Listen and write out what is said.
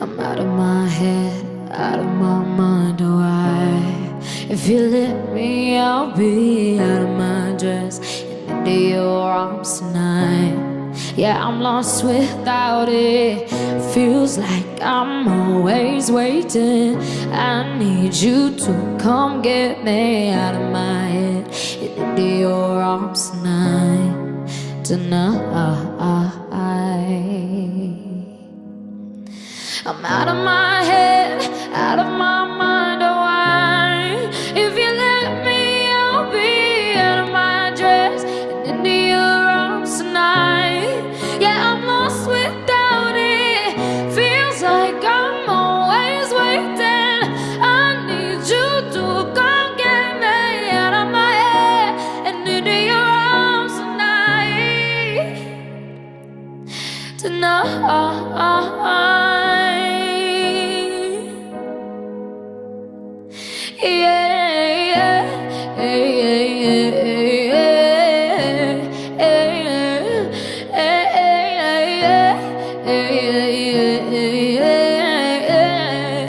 I'm out of my head, out of my mind, oh I. If you let me, I'll be out of my dress. And into your arms tonight. Yeah, I'm lost without it. Feels like I'm always waiting. I need you to come get me out of my head. And into your arms tonight. Tonight I'm out of my head, out of my mind, oh why? If you let me, I'll be out of my dress and into your arms tonight. Yeah, I'm lost without it. Feels like I'm always waiting. I need you to come get me out of my head and into your arms tonight. Tonight. Yeah.